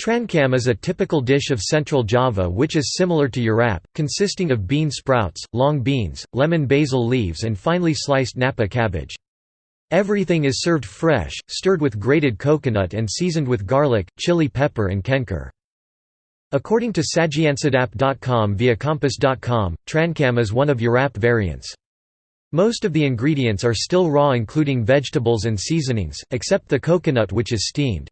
Trancam is a typical dish of central Java which is similar to urap, consisting of bean sprouts, long beans, lemon basil leaves and finely sliced napa cabbage. Everything is served fresh, stirred with grated coconut and seasoned with garlic, chili pepper and kencur. According to sajiansedap.com via kompas.com, trancam is one of urap variants. Most of the ingredients are still raw including vegetables and seasonings, except the coconut which is steamed.